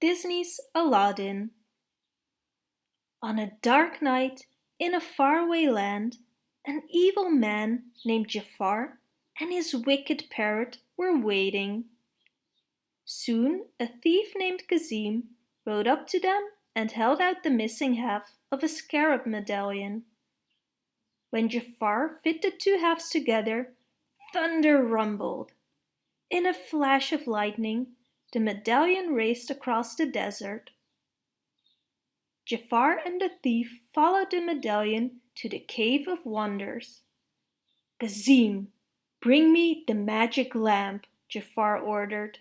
Disney's Aladdin On a dark night in a faraway land, an evil man named Jafar and his wicked parrot were waiting. Soon a thief named Cassim rode up to them and held out the missing half of a scarab medallion. When Jafar fit the two halves together, thunder rumbled. In a flash of lightning, the medallion raced across the desert. Jafar and the thief followed the medallion to the Cave of Wonders. Cassim, bring me the magic lamp, Jafar ordered.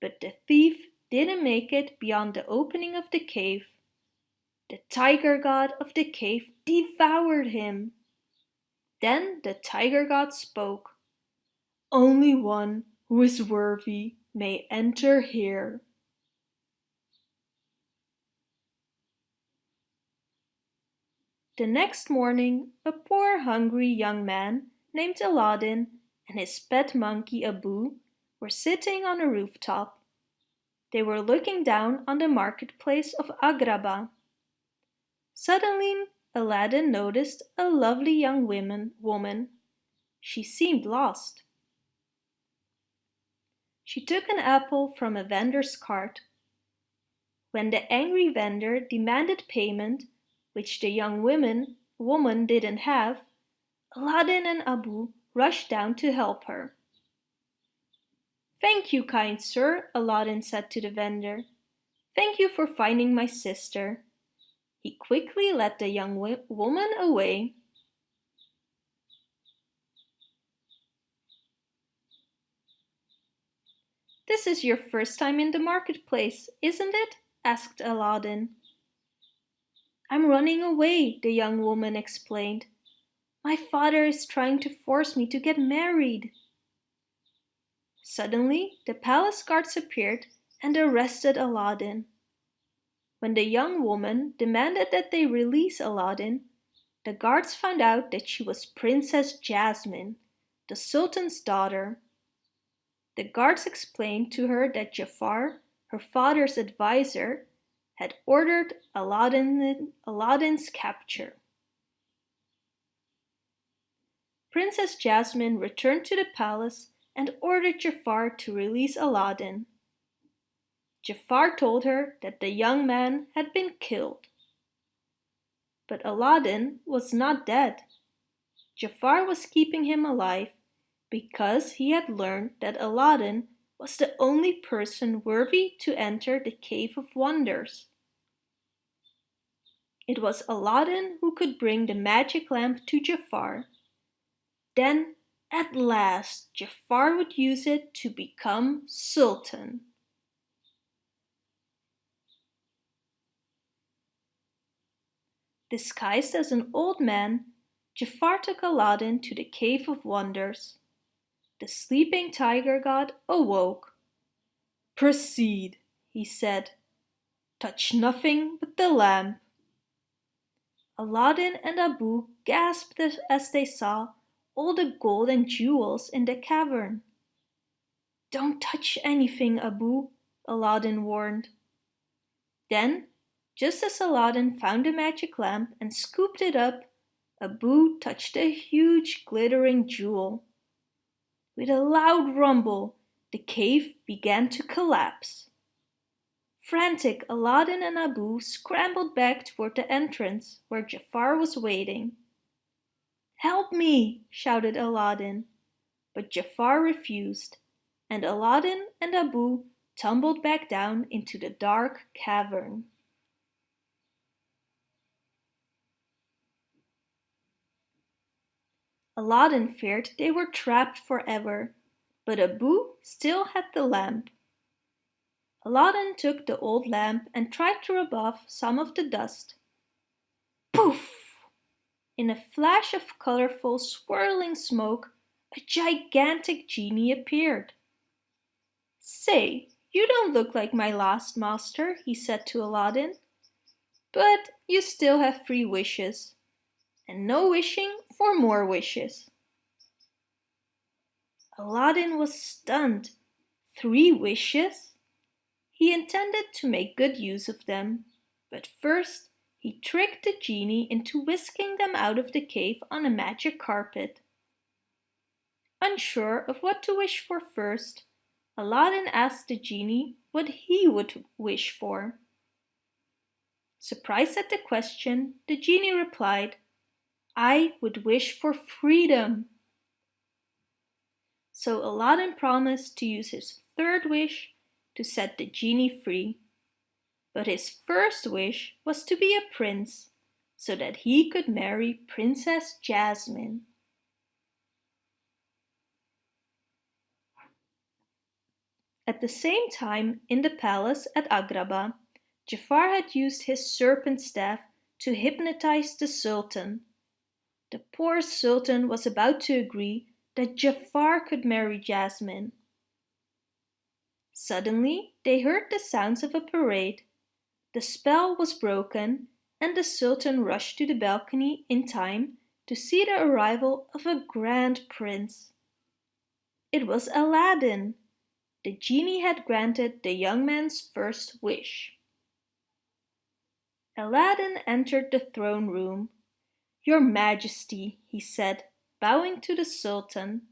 But the thief didn't make it beyond the opening of the cave the tiger god of the cave devoured him. Then the tiger god spoke. Only one who is worthy may enter here. The next morning, a poor hungry young man named Aladdin and his pet monkey Abu were sitting on a rooftop. They were looking down on the marketplace of Agrabah. Suddenly Aladdin noticed a lovely young woman. woman. She seemed lost. She took an apple from a vendor's cart. When the angry vendor demanded payment, which the young woman, woman didn't have, Aladdin and Abu rushed down to help her. Thank you, kind sir, Aladdin said to the vendor. Thank you for finding my sister. He quickly led the young woman away. This is your first time in the marketplace, isn't it? asked Aladdin. I'm running away, the young woman explained. My father is trying to force me to get married. Suddenly, the palace guards appeared and arrested Aladdin. When the young woman demanded that they release Aladdin, the guards found out that she was Princess Jasmine, the Sultan's daughter. The guards explained to her that Jafar, her father's advisor, had ordered Aladdin, Aladdin's capture. Princess Jasmine returned to the palace and ordered Jafar to release Aladdin. Jafar told her that the young man had been killed. But Aladdin was not dead. Jafar was keeping him alive because he had learned that Aladdin was the only person worthy to enter the Cave of Wonders. It was Aladdin who could bring the magic lamp to Jafar. Then, at last, Jafar would use it to become Sultan. Disguised as an old man, Jafar took Aladdin to the Cave of Wonders. The sleeping tiger god awoke. Proceed, he said. Touch nothing but the lamp. Aladdin and Abu gasped as they saw all the gold and jewels in the cavern. Don't touch anything, Abu, Aladdin warned. Then just as Aladdin found the magic lamp and scooped it up, Abu touched a huge glittering jewel. With a loud rumble, the cave began to collapse. Frantic, Aladdin and Abu scrambled back toward the entrance where Jafar was waiting. Help me, shouted Aladdin. But Jafar refused, and Aladdin and Abu tumbled back down into the dark cavern. Aladdin feared they were trapped forever, but Abu still had the lamp. Aladdin took the old lamp and tried to rub off some of the dust. Poof! In a flash of colorful swirling smoke, a gigantic genie appeared. Say, you don't look like my last master, he said to Aladdin. But you still have three wishes and no wishing for more wishes. Aladdin was stunned. Three wishes? He intended to make good use of them, but first he tricked the genie into whisking them out of the cave on a magic carpet. Unsure of what to wish for first, Aladdin asked the genie what he would wish for. Surprised at the question, the genie replied, I would wish for freedom. So Aladdin promised to use his third wish to set the genie free. But his first wish was to be a prince, so that he could marry Princess Jasmine. At the same time, in the palace at Agrabah, Jafar had used his serpent staff to hypnotize the Sultan. The poor Sultan was about to agree that Jafar could marry Jasmine. Suddenly they heard the sounds of a parade. The spell was broken and the Sultan rushed to the balcony in time to see the arrival of a grand prince. It was Aladdin. The genie had granted the young man's first wish. Aladdin entered the throne room. Your Majesty, he said, bowing to the Sultan.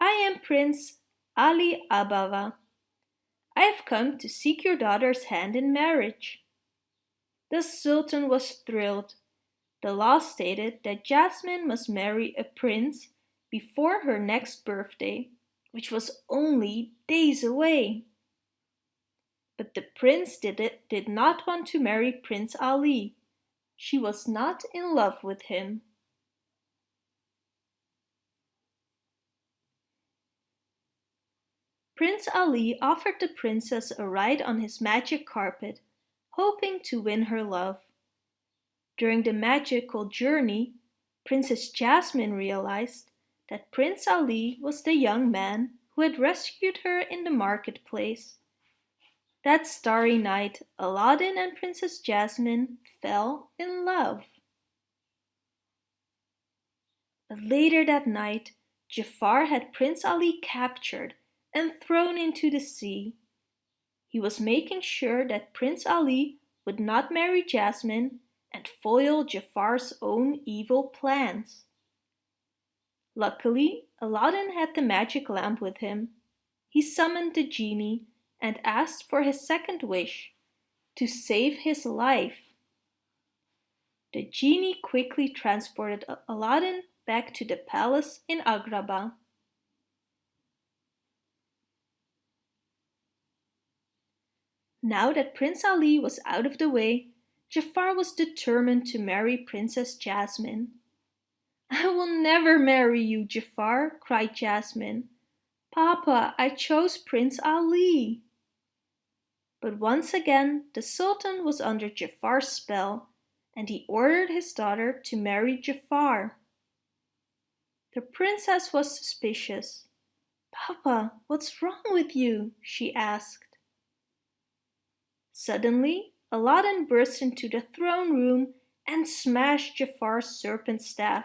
I am Prince Ali Ababwa. I have come to seek your daughter's hand in marriage. The Sultan was thrilled. The law stated that Jasmine must marry a prince before her next birthday, which was only days away. But the prince did, it, did not want to marry Prince Ali. She was not in love with him. Prince Ali offered the princess a ride on his magic carpet, hoping to win her love. During the magical journey, Princess Jasmine realized that Prince Ali was the young man who had rescued her in the marketplace. That starry night, Aladdin and Princess Jasmine fell in love. But later that night, Jafar had Prince Ali captured and thrown into the sea. He was making sure that Prince Ali would not marry Jasmine and foil Jafar's own evil plans. Luckily, Aladdin had the magic lamp with him. He summoned the genie and asked for his second wish, to save his life. The genie quickly transported Aladdin back to the palace in Agrabah. Now that Prince Ali was out of the way, Jafar was determined to marry Princess Jasmine. I will never marry you, Jafar, cried Jasmine. Papa, I chose Prince Ali. But once again the Sultan was under Jafar's spell and he ordered his daughter to marry Jafar. The princess was suspicious. Papa, what's wrong with you? she asked. Suddenly, Aladdin burst into the throne room and smashed Jafar's serpent staff.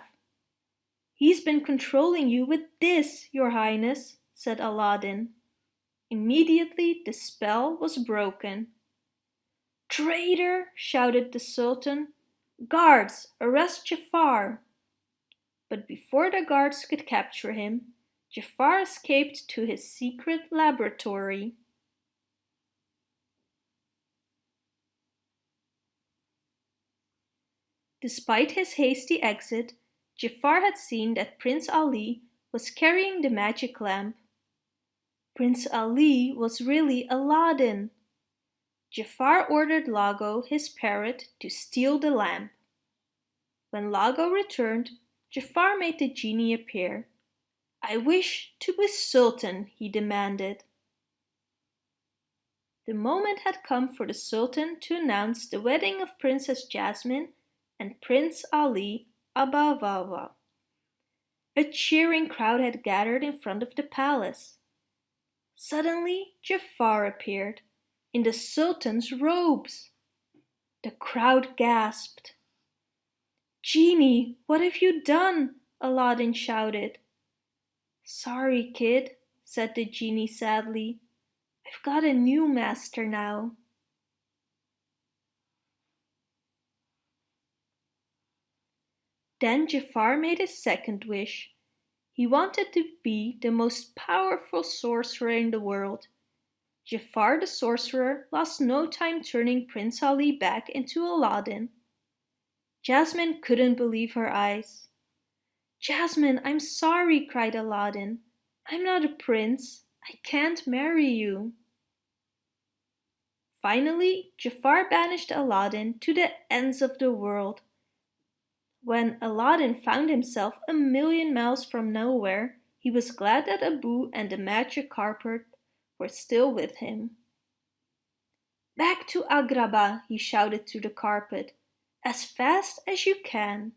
He's been controlling you with this, your highness, said Aladdin. Immediately the spell was broken. Traitor! shouted the Sultan. Guards, arrest Jafar! But before the guards could capture him, Jafar escaped to his secret laboratory. Despite his hasty exit, Jafar had seen that Prince Ali was carrying the magic lamp Prince Ali was really Aladdin. Jafar ordered Iago, his parrot, to steal the lamp. When Iago returned, Jafar made the genie appear. I wish to be Sultan, he demanded. The moment had come for the Sultan to announce the wedding of Princess Jasmine and Prince Ali Ababwa. A cheering crowd had gathered in front of the palace. Suddenly Jafar appeared, in the Sultan's robes. The crowd gasped. Genie, what have you done? Aladdin shouted. Sorry, kid, said the genie sadly. I've got a new master now. Then Jafar made a second wish. He wanted to be the most powerful sorcerer in the world. Jafar the sorcerer lost no time turning Prince Ali back into Aladdin. Jasmine couldn't believe her eyes. Jasmine, I'm sorry, cried Aladdin. I'm not a prince. I can't marry you. Finally, Jafar banished Aladdin to the ends of the world. When Aladdin found himself a million miles from nowhere, he was glad that Abu and the magic carpet were still with him. Back to Agrabah, he shouted to the carpet, as fast as you can.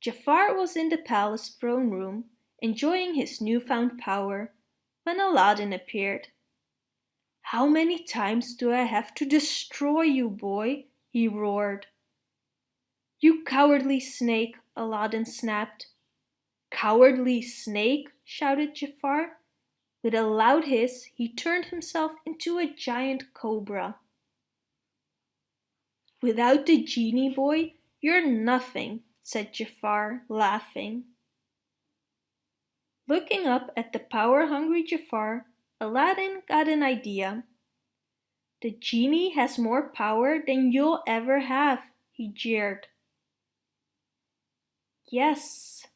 Jafar was in the palace throne room, enjoying his newfound power, when Aladdin appeared. How many times do I have to destroy you, boy? he roared. You cowardly snake, Aladdin snapped. Cowardly snake, shouted Jafar. With a loud hiss, he turned himself into a giant cobra. Without the genie, boy, you're nothing, said Jafar, laughing. Looking up at the power-hungry Jafar, Aladdin got an idea. The genie has more power than you'll ever have, he jeered. Yes,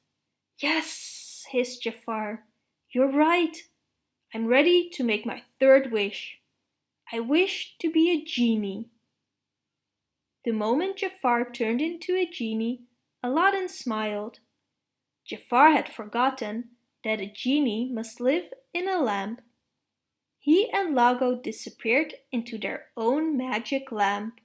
yes, hissed Jafar. You're right. I'm ready to make my third wish. I wish to be a genie. The moment Jafar turned into a genie, Aladdin smiled. Jafar had forgotten that a genie must live in a lamp. He and Iago disappeared into their own magic lamp.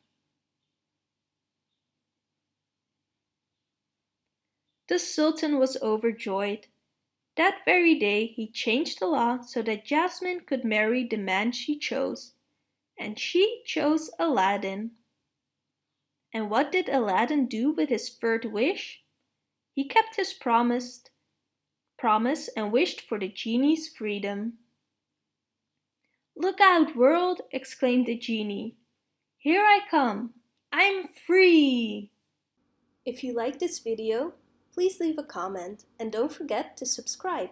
The Sultan was overjoyed. That very day he changed the law so that Jasmine could marry the man she chose. And she chose Aladdin. And what did Aladdin do with his third wish? He kept his promise, promise and wished for the genie's freedom. Look out, world! exclaimed the genie. Here I come! I'm free! If you like this video, please leave a comment and don't forget to subscribe.